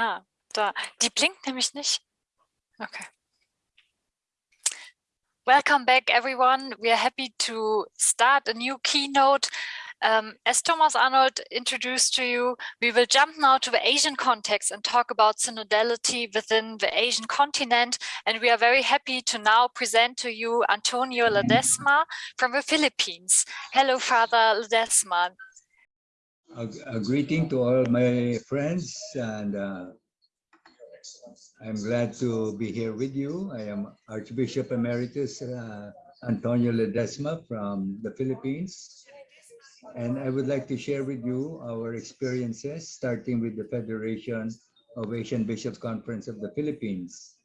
Ah, da. Die blinkt nämlich nicht. Okay. Welcome back, everyone. We are happy to start a new keynote. Um, as Thomas Arnold introduced to you, we will jump now to the Asian context and talk about synodality within the Asian continent. And we are very happy to now present to you Antonio Ledesma from the Philippines. Hello, Father Ledesma. A, a greeting to all my friends and uh, I'm glad to be here with you. I am Archbishop Emeritus uh, Antonio Ledesma from the Philippines. And I would like to share with you our experiences, starting with the Federation of Asian Bishops Conference of the Philippines.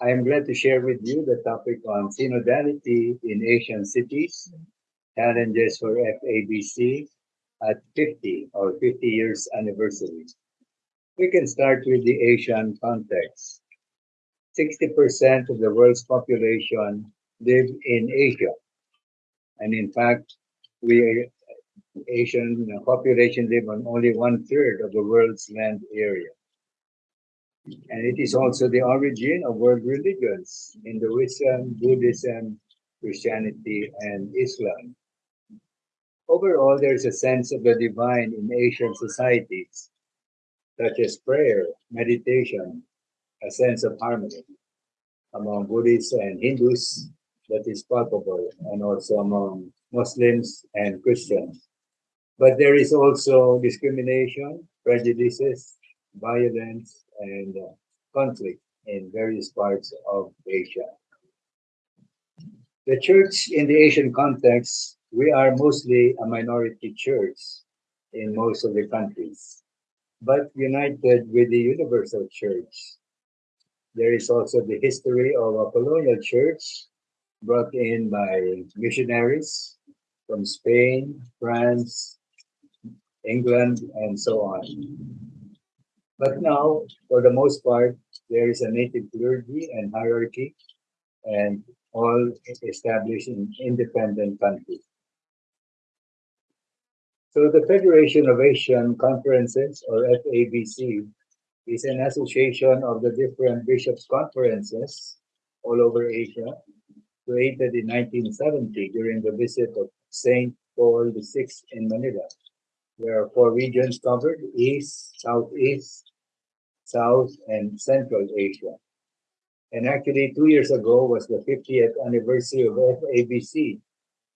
I am glad to share with you the topic on synodality in Asian cities, challenges for FABC at 50 or 50 years anniversary. We can start with the Asian context. 60% of the world's population live in Asia. And in fact, we Asian population live on only one third of the world's land area. And it is also the origin of world religions, Hinduism, Buddhism, Christianity, and Islam. Overall, there's a sense of the divine in Asian societies, such as prayer, meditation, a sense of harmony among Buddhists and Hindus that is palpable, and also among Muslims and Christians. But there is also discrimination, prejudices, violence, and uh, conflict in various parts of Asia. The church in the Asian context, we are mostly a minority church in most of the countries, but united with the universal church. There is also the history of a colonial church brought in by missionaries from Spain, France, England, and so on. But now, for the most part, there is a native clergy and hierarchy, and all established in independent countries. So the Federation of Asian Conferences, or FABC, is an association of the different bishops' conferences all over Asia, created in 1970 during the visit of St. Paul VI in Manila. There are four regions covered, East, Southeast, South, and Central Asia. And actually, two years ago was the 50th anniversary of FABC.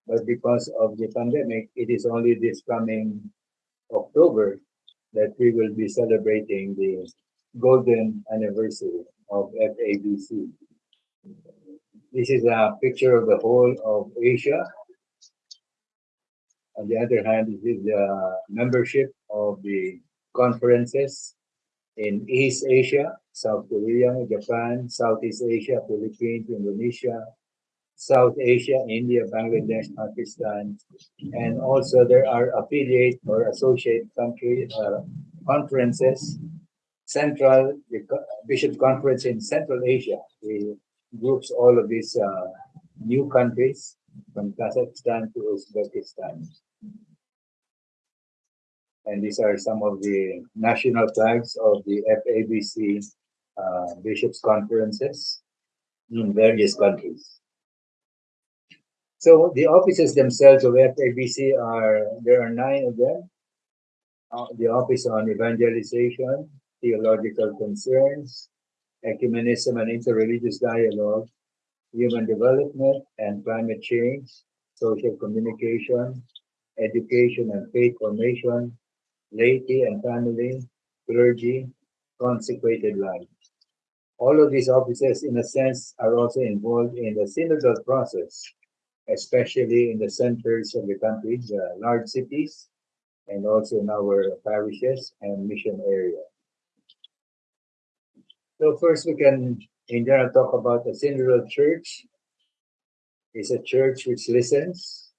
But because of the pandemic, it is only this coming October that we will be celebrating the golden anniversary of FABC. This is a picture of the whole of Asia on the other hand, this is the membership of the conferences in East Asia, South Korea, Japan, Southeast Asia, Philippines, Indonesia, South Asia, India, Bangladesh, Pakistan, and also there are affiliate or associate country uh, conferences. Central the Bishop Conference in Central Asia, it groups all of these uh, new countries from Kazakhstan to Uzbekistan. And these are some of the national flags of the FABC uh, bishops conferences in various countries. So the offices themselves of FABC are, there are nine of them. Uh, the Office on Evangelization, Theological Concerns, Ecumenism and Interreligious Dialogue, Human Development and Climate Change, Social Communication, Education and Faith Formation, laity and family, clergy, consecrated life. All of these offices, in a sense, are also involved in the synodal process, especially in the centers of the country, the large cities, and also in our parishes and mission area. So first we can, in general, talk about the synodal church. It's a church which listens,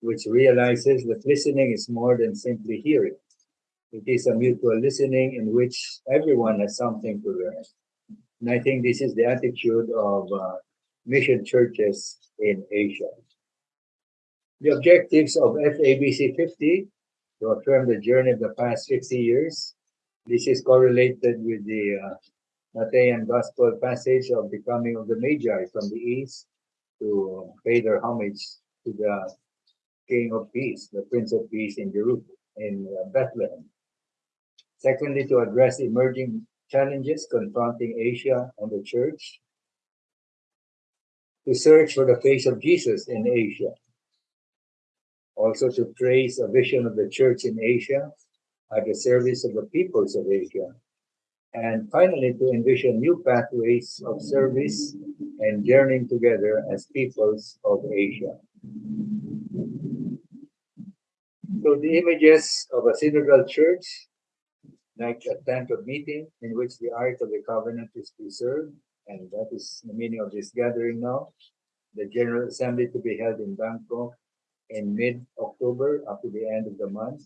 which realizes that listening is more than simply hearing. It is a mutual listening in which everyone has something to learn. And I think this is the attitude of uh, mission churches in Asia. The objectives of FABC 50 to affirm the journey of the past 50 years This is correlated with the uh, Gospel passage of the coming of the Magi from the east to pay their homage to the King of Peace, the Prince of Peace in Jerusalem, in uh, Bethlehem. Secondly, to address emerging challenges confronting Asia and the church. To search for the face of Jesus in Asia. Also to trace a vision of the church in Asia at the service of the peoples of Asia. And finally, to envision new pathways of service and journeying together as peoples of Asia. So the images of a synodal church, like a tent of meeting in which the Ark of the Covenant is preserved, and that is the meaning of this gathering now. The General Assembly to be held in Bangkok in mid-October up to the end of the month.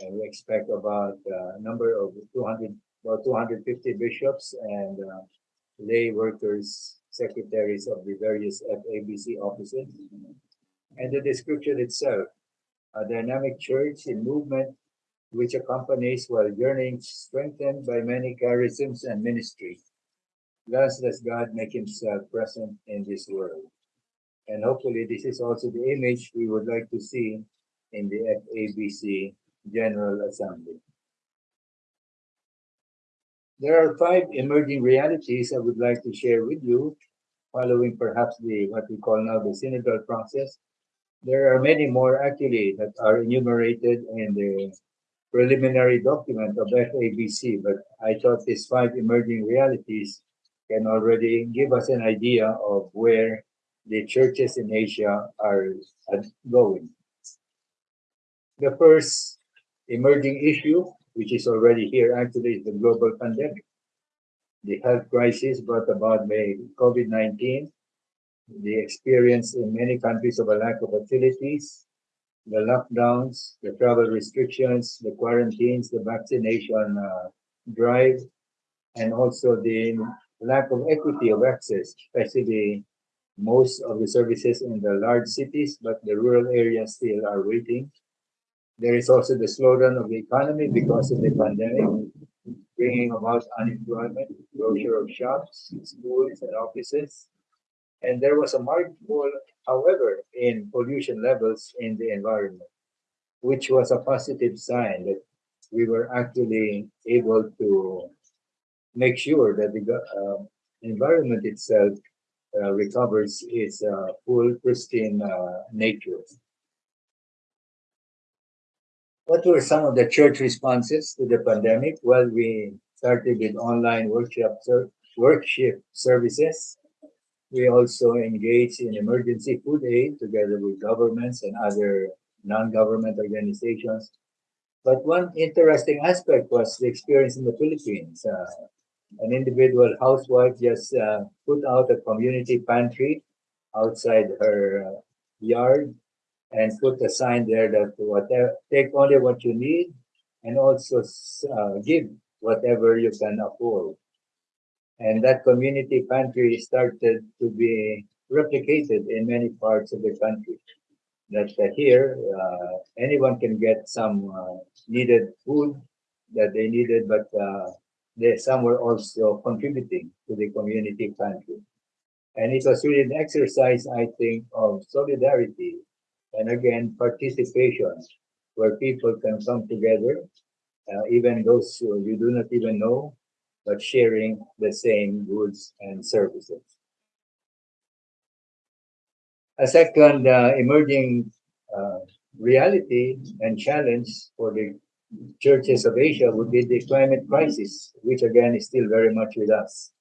And we expect about a uh, number of 200, about 250 bishops and uh, lay workers, secretaries of the various FABC offices. And the description itself a dynamic church in movement which accompanies while journeying strengthened by many charisms and ministry. Thus does God make himself present in this world. And hopefully this is also the image we would like to see in the FABC General Assembly. There are five emerging realities I would like to share with you, following perhaps the what we call now the synodal process, there are many more actually that are enumerated in the preliminary document of FABC, but I thought these five emerging realities can already give us an idea of where the churches in Asia are going. The first emerging issue, which is already here actually, is the global pandemic. The health crisis brought about by COVID-19 the experience in many countries of a lack of facilities, the lockdowns, the travel restrictions, the quarantines, the vaccination uh, drive, and also the lack of equity of access, especially most of the services in the large cities, but the rural areas still are waiting. There is also the slowdown of the economy because of the pandemic, bringing about unemployment, closure of shops, schools, and offices, and there was a marked fall, however, in pollution levels in the environment, which was a positive sign that we were actually able to make sure that the uh, environment itself recovers its uh, full pristine uh, nature. What were some of the church responses to the pandemic? Well, we started with online workshop, workshop services we also engaged in emergency food aid together with governments and other non-government organizations. But one interesting aspect was the experience in the Philippines. Uh, an individual housewife just uh, put out a community pantry outside her uh, yard and put a sign there that whatever, take only what you need and also uh, give whatever you can afford. And that community pantry started to be replicated in many parts of the country. That uh, here, uh, anyone can get some uh, needed food that they needed, but they, some were also contributing to the community pantry. And it was really an exercise, I think, of solidarity and again, participation, where people can come together, uh, even those who you do not even know, but sharing the same goods and services. A second uh, emerging uh, reality and challenge for the churches of Asia would be the climate crisis, which again is still very much with us.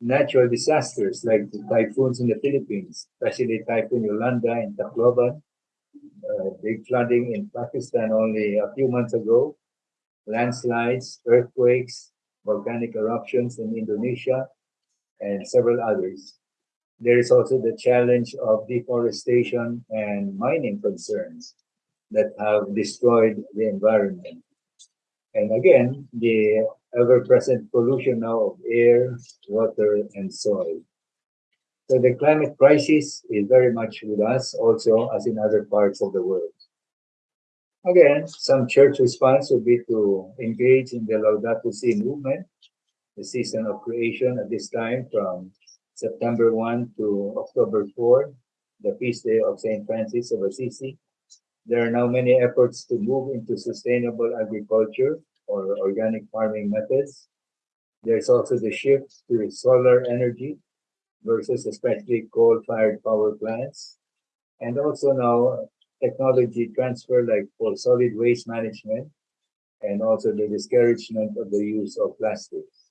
Natural disasters like the typhoons in the Philippines, especially Typhoon Yolanda in Tacloban, uh, big flooding in Pakistan only a few months ago, landslides, earthquakes, volcanic eruptions in Indonesia, and several others. There is also the challenge of deforestation and mining concerns that have destroyed the environment. And again, the ever-present pollution now of air, water, and soil. So the climate crisis is very much with us also as in other parts of the world. Again, some church response would be to engage in the Laudato Si movement, the season of creation at this time from September 1 to October 4, the feast day of St. Francis of Assisi. There are now many efforts to move into sustainable agriculture or organic farming methods. There's also the shift to solar energy versus especially coal-fired power plants. And also now technology transfer like for solid waste management and also the discouragement of the use of plastics.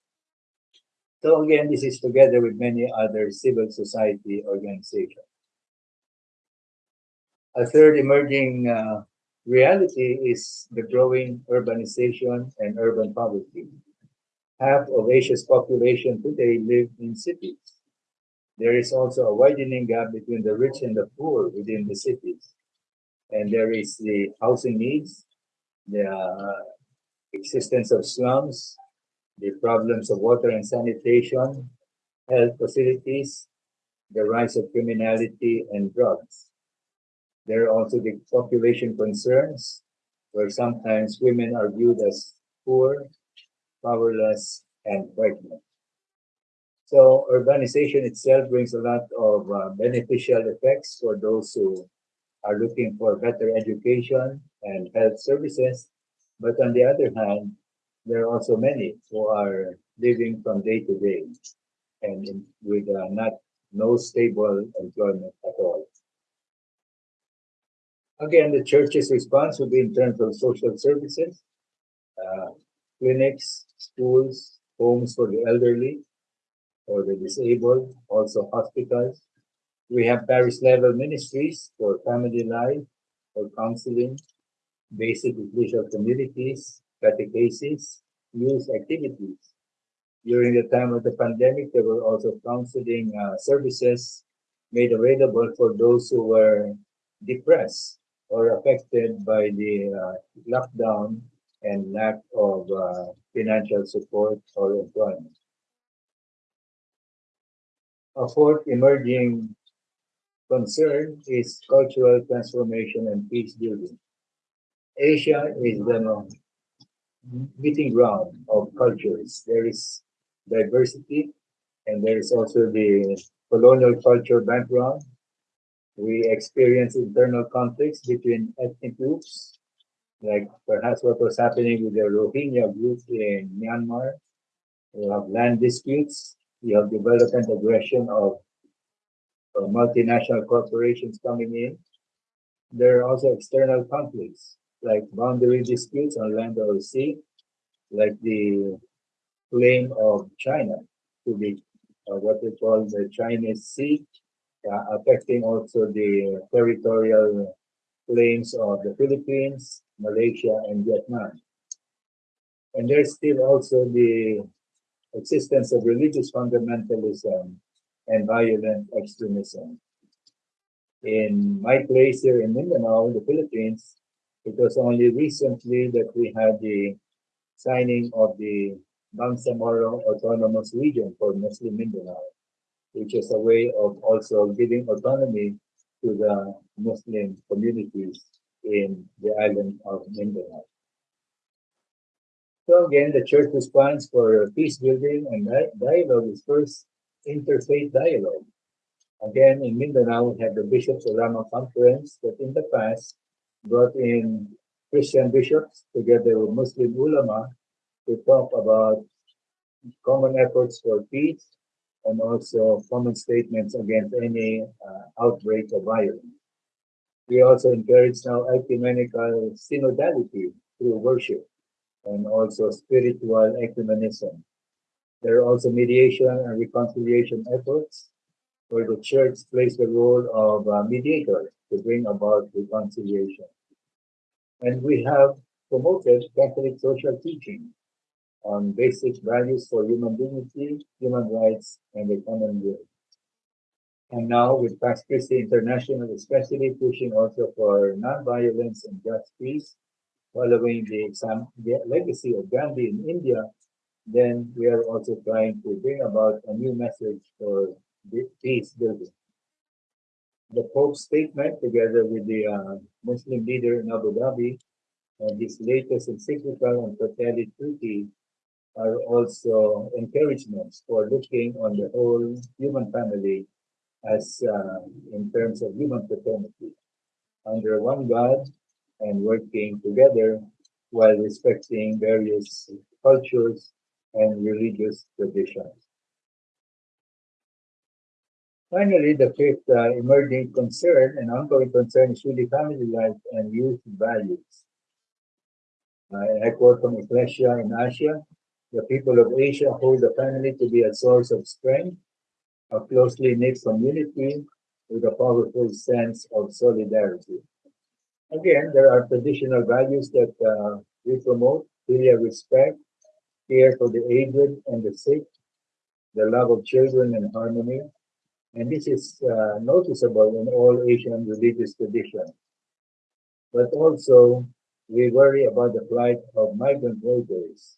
So again, this is together with many other civil society organizations. A third emerging uh, reality is the growing urbanization and urban poverty. Half of Asia's population today live in cities. There is also a widening gap between the rich and the poor within the cities and there is the housing needs, the uh, existence of slums, the problems of water and sanitation, health facilities, the rise of criminality and drugs. There are also the population concerns, where sometimes women are viewed as poor, powerless, and pregnant. So urbanization itself brings a lot of uh, beneficial effects for those who are looking for better education and health services. But on the other hand, there are also many who are living from day to day and with uh, not no stable employment at all. Again, the church's response will be in terms of social services, uh, clinics, schools, homes for the elderly or the disabled, also hospitals, we have parish level ministries for family life, for counseling, basic ecclesial communities, catechesis, youth activities. During the time of the pandemic, there were also counseling uh, services made available for those who were depressed or affected by the uh, lockdown and lack of uh, financial support or employment. A fourth emerging concern is cultural transformation and peace building. Asia is the meeting ground of cultures. There is diversity and there is also the colonial culture background. We experience internal conflicts between ethnic groups, like perhaps what was happening with the Rohingya group in Myanmar. We have land disputes. We have development aggression of or multinational corporations coming in. There are also external conflicts like boundary disputes on land or sea, like the claim of China to be uh, what we call the Chinese Sea, uh, affecting also the territorial claims of the Philippines, Malaysia, and Vietnam. And there's still also the existence of religious fundamentalism and violent extremism. In my place here in Mindanao, the Philippines, it was only recently that we had the signing of the Bangsamoro Autonomous Region for Muslim Mindanao, which is a way of also giving autonomy to the Muslim communities in the island of Mindanao. So again, the church response for peace building and dialogue is first interfaith dialogue. Again, in Mindanao, we have the Bishops Ulama Conference that in the past brought in Christian bishops together with Muslim ulama to talk about common efforts for peace and also common statements against any uh, outbreak of violence. We also encourage now ecumenical synodality through worship and also spiritual ecumenism. There are also mediation and reconciliation efforts where the church plays the role of mediator to bring about reconciliation. And we have promoted Catholic social teaching on basic values for human dignity, human rights, and the common good. And now with Pax Christi International, especially pushing also for non-violence and just peace, following the, the legacy of Gandhi in India, then we are also trying to bring about a new message for peace building. The Pope's statement, together with the uh, Muslim leader in Abu Dhabi, and this latest encyclical on Fratelli Tutti are also encouragements for looking on the whole human family as uh, in terms of human fraternity under one God and working together while respecting various cultures and religious traditions. Finally, the fifth uh, emerging concern and ongoing concern is really family life and youth values. Uh, I quote from Ecclesia in Asia, the people of Asia hold the family to be a source of strength, a closely knit community with a powerful sense of solidarity. Again, there are traditional values that uh, we promote, filial respect, care for the aged and the sick, the love of children and harmony. And this is uh, noticeable in all Asian religious traditions. But also, we worry about the plight of migrant workers,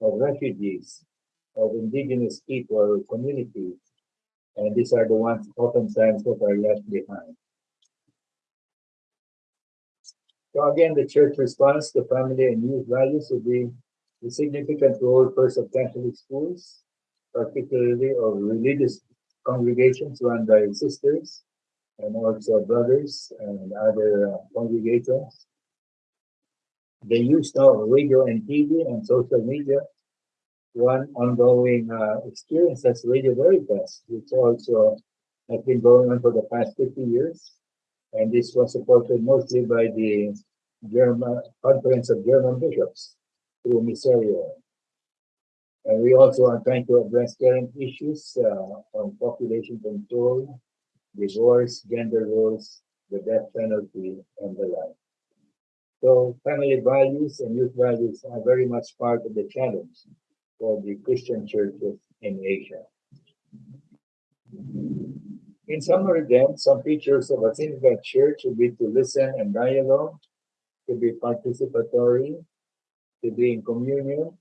of refugees, of indigenous people or communities, and these are the ones oftentimes that are left behind. So again, the church response to family and youth values would be the significant role first of Catholic schools, particularly of religious congregations run by sisters and also brothers and other uh, congregations. The use of radio and TV and social media. One ongoing uh, experience that's Radio Veritas, which also has been going on for the past 50 years. And this was supported mostly by the German Conference of German Bishops through Misereor. And we also are trying to address current issues uh, on population control, divorce, gender roles, the death penalty, and the like. So family values and youth values are very much part of the challenge for the Christian churches in Asia. In summary then, some features of a synodal church would be to listen and dialogue, to be participatory, to be in communion,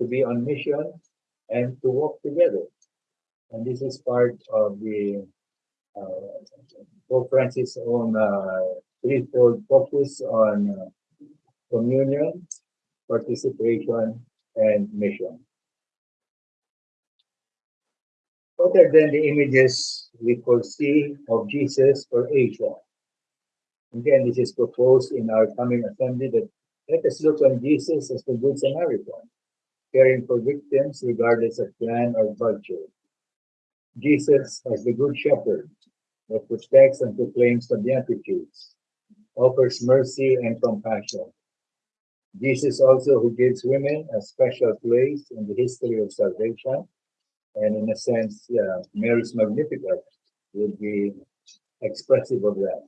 to be on mission, and to walk together. And this is part of the uh, Pope Francis' own uh, threefold focus on uh, communion, participation, and mission. Are then the images we foresee of Jesus for Asia? Again, this is proposed in our coming assembly that let us look on Jesus as the Good Samaritan, caring for victims regardless of clan or culture. Jesus as the Good Shepherd that protects and proclaims the Beatitudes, offers mercy and compassion. Jesus also who gives women a special place in the history of salvation. And in a sense, yeah, Mary's Magnificat would be expressive of that.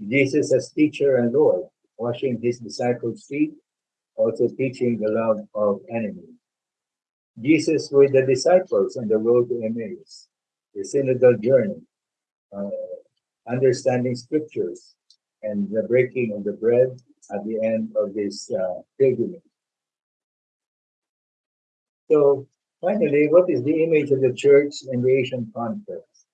Jesus as teacher and Lord, washing his disciples' feet, also teaching the love of enemies. Jesus with the disciples on the road to Emmaus, the synodal journey, uh, understanding scriptures, and the breaking of the bread at the end of this uh, pilgrimage. So finally, what is the image of the church in the Asian context?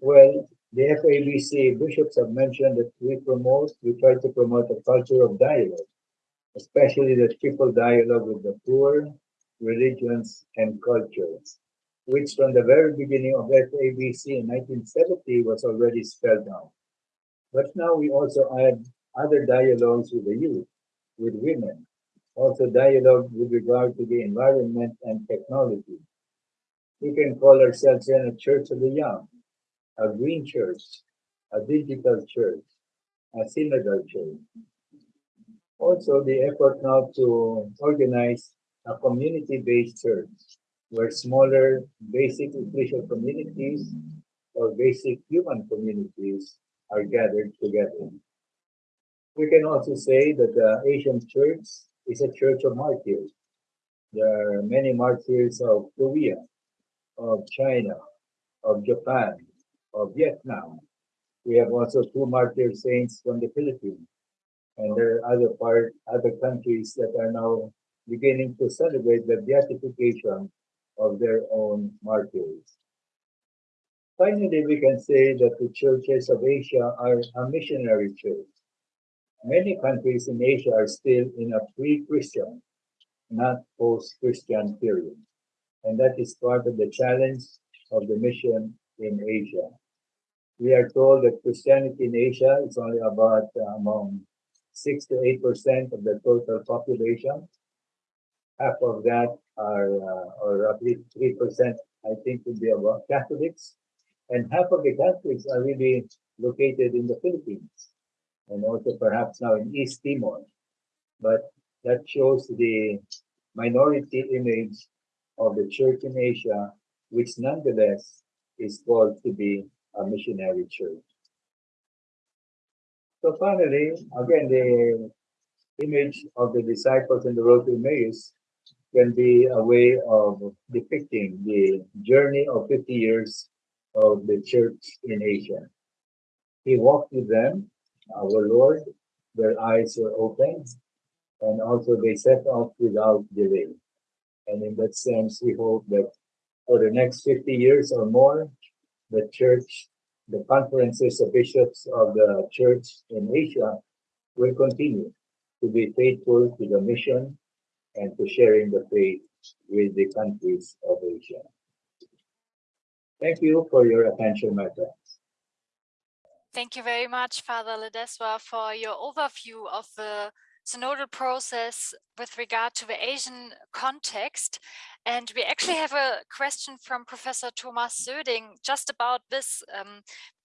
Well, the FABC bishops have mentioned that we promote, we try to promote a culture of dialogue, especially the triple dialogue with the poor, religions, and cultures, which from the very beginning of FABC in 1970 was already spelled out. But now we also add other dialogues with the youth, with women, also dialogue with regard to the environment and technology. We can call ourselves then a church of the young, a green church, a digital church, a synodal church. Also, the effort now to organize a community-based church where smaller basic ecclesial communities or basic human communities are gathered together. We can also say that the Asian church is a church of martyrs. There are many martyrs of Korea, of China, of Japan, of Vietnam. We have also two martyr saints from the Philippines. And there are other part, other countries that are now beginning to celebrate the beatification of their own martyrs. Finally, we can say that the churches of Asia are a missionary church. many countries in Asia are still in a pre-Christian, not post-Christian period. And that is part of the challenge of the mission in Asia. We are told that Christianity in Asia is only about uh, among 6 to 8% of the total population. Half of that are, uh, or roughly 3%, I think, would be about Catholics. And half of the Catholics are really located in the Philippines and also perhaps now in East Timor. But that shows the minority image of the church in Asia, which nonetheless is called to be a missionary church. So finally, again, the image of the disciples in the road to Emmaus can be a way of depicting the journey of 50 years of the church in Asia. He walked with them, our Lord, their eyes were open, and also they set off without delay. And in that sense, we hope that for the next 50 years or more, the church, the conferences of bishops of the church in Asia will continue to be faithful to the mission and to sharing the faith with the countries of Asia. Thank you for your attention, my friends. Thank you very much, Father Ledesma, for your overview of the synodal process with regard to the Asian context. And we actually have a question from Professor Thomas Söding just about this. Um,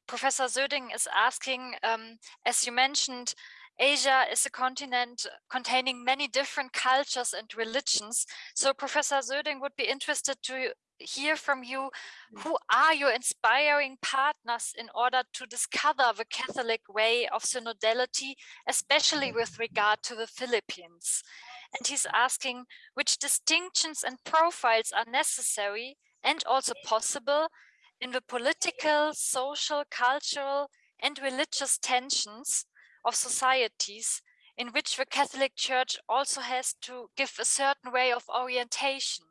Professor Söding is asking, um, as you mentioned, Asia is a continent containing many different cultures and religions. So Professor Söding would be interested to hear from you mm. who are your inspiring partners in order to discover the Catholic way of synodality, especially mm. with regard to the Philippines. And he's asking which distinctions and profiles are necessary and also possible in the political, social, cultural, and religious tensions of societies in which the Catholic Church also has to give a certain way of orientation.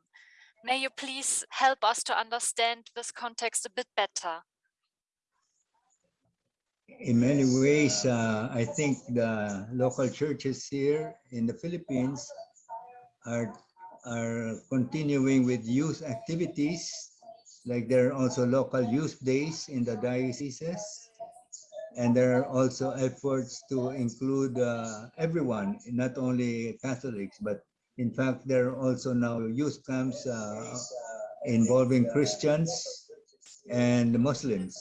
May you please help us to understand this context a bit better? In many ways, uh, I think the local churches here in the Philippines are, are continuing with youth activities. Like there are also local youth days in the dioceses. And there are also efforts to include uh, everyone, not only Catholics, but in fact, there are also now youth camps uh, involving Christians and Muslims.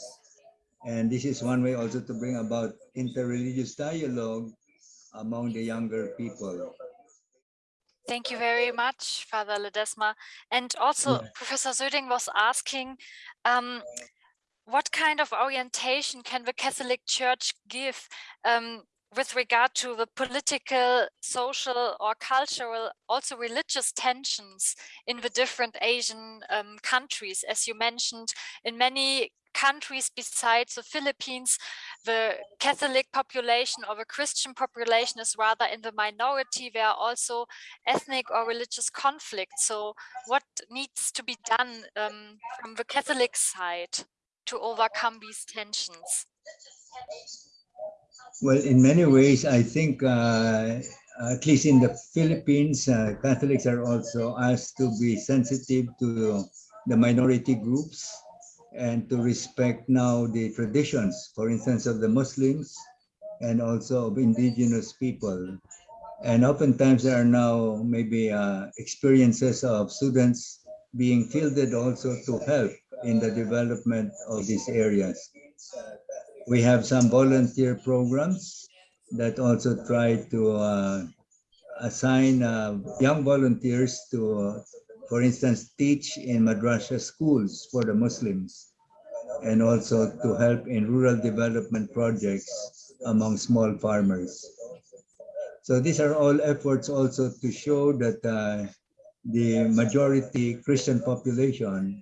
And this is one way also to bring about interreligious dialogue among the younger people. Thank you very much, Father Ledesma. And also, yeah. Professor Söding was asking, um, what kind of orientation can the Catholic Church give um, with regard to the political, social or cultural, also religious tensions in the different Asian um, countries. As you mentioned, in many countries besides the Philippines, the Catholic population or the Christian population is rather in the minority. There are also ethnic or religious conflicts. So what needs to be done um, from the Catholic side to overcome these tensions? Well, in many ways, I think, uh, at least in the Philippines, uh, Catholics are also asked to be sensitive to the minority groups and to respect now the traditions, for instance, of the Muslims and also of indigenous people. And oftentimes there are now maybe uh, experiences of students being fielded also to help in the development of these areas. We have some volunteer programs that also try to uh, assign uh, young volunteers to, uh, for instance, teach in madrasa schools for the Muslims and also to help in rural development projects among small farmers. So these are all efforts also to show that uh, the majority Christian population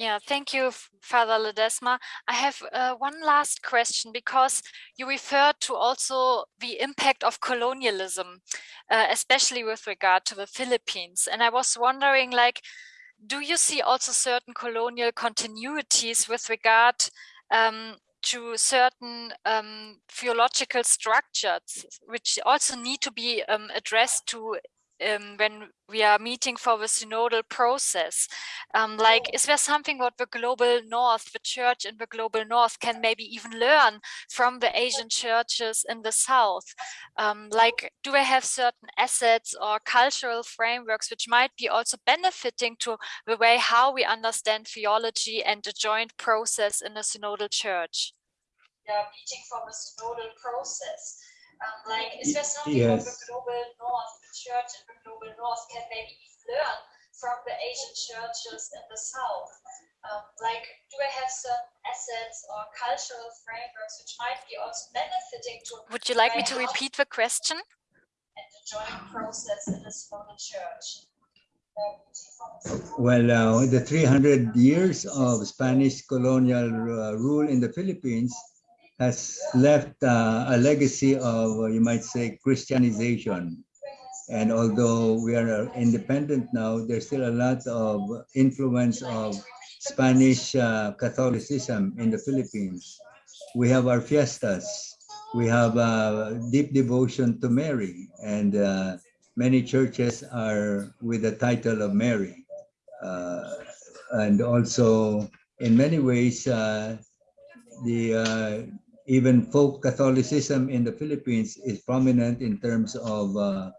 Yeah, thank you, Father Ledesma. I have uh, one last question because you referred to also the impact of colonialism, uh, especially with regard to the Philippines. And I was wondering, like, do you see also certain colonial continuities with regard um, to certain um, theological structures, which also need to be um, addressed to um, when we are meeting for the synodal process. Um, like, is there something what the global north, the church in the global north can maybe even learn from the Asian churches in the south? Um, like, do they have certain assets or cultural frameworks which might be also benefiting to the way how we understand theology and the joint process in a synodal church? Yeah, meeting for the synodal process. Um, like, is there something yes. the global north, the church in the global north can maybe learn from the Asian churches in the south? Um, like, do they have certain assets or cultural frameworks which might be also benefiting to? Would you like me to repeat the question? And the joint process in the synodal church. Well, uh, the 300 years of Spanish colonial uh, rule in the Philippines has left uh, a legacy of, uh, you might say, Christianization. And although we are independent now, there's still a lot of influence of Spanish uh, Catholicism in the Philippines. We have our fiestas. We have a deep devotion to Mary, and uh, many churches are with the title of Mary. Uh, and also, in many ways, uh, the uh, even folk Catholicism in the Philippines is prominent in terms of uh,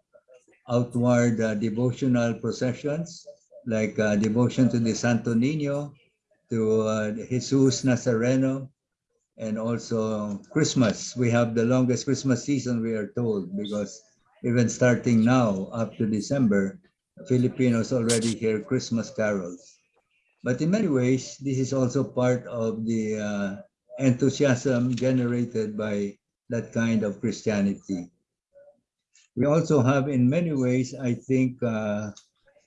outward uh, devotional processions, like uh, devotion to the Santo Niño, to uh, Jesus Nazareno, and also Christmas. We have the longest Christmas season, we are told, because even starting now up to December, Filipinos already hear Christmas carols. But in many ways, this is also part of the uh, enthusiasm generated by that kind of Christianity. We also have, in many ways, I think, uh,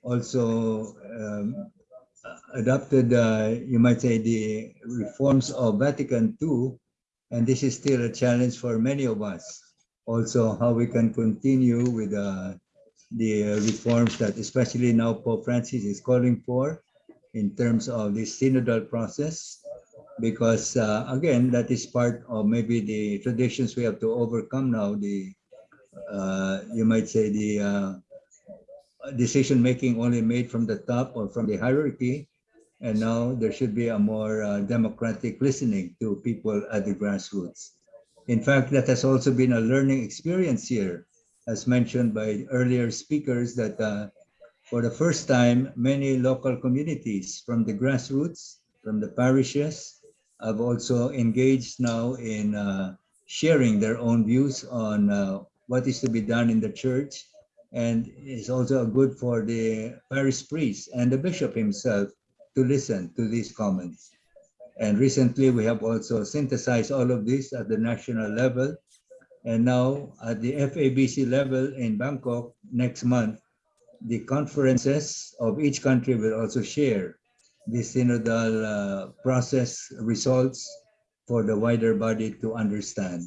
also um, adopted, uh, you might say, the reforms of Vatican II, and this is still a challenge for many of us. Also, how we can continue with uh, the reforms that, especially now, Pope Francis is calling for in terms of the synodal process because uh, again, that is part of maybe the traditions we have to overcome now. The uh, you might say the uh, decision making only made from the top or from the hierarchy, and now there should be a more uh, democratic listening to people at the grassroots. In fact, that has also been a learning experience here, as mentioned by earlier speakers, that uh, for the first time, many local communities from the grassroots, from the parishes, have also engaged now in uh, sharing their own views on uh, what is to be done in the church. And it's also good for the parish priest and the bishop himself to listen to these comments. And recently we have also synthesized all of this at the national level. And now at the FABC level in Bangkok next month, the conferences of each country will also share the synodal uh, process results for the wider body to understand.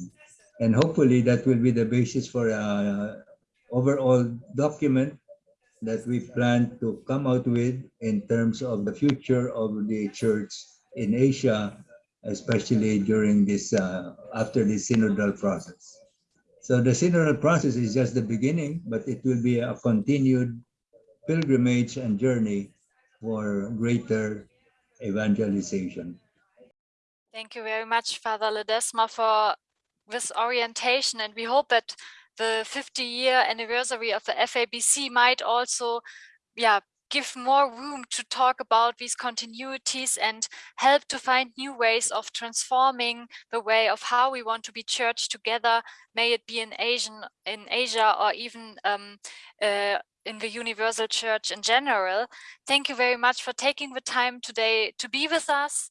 And hopefully that will be the basis for an overall document that we plan to come out with in terms of the future of the church in Asia, especially during this, uh, after the synodal process. So the synodal process is just the beginning, but it will be a continued pilgrimage and journey for greater evangelization. Thank you very much, Father Ledesma, for this orientation. And we hope that the 50 year anniversary of the FABC might also yeah, give more room to talk about these continuities and help to find new ways of transforming the way of how we want to be church together, may it be in Asian in Asia or even um, uh, in the Universal Church in general. Thank you very much for taking the time today to be with us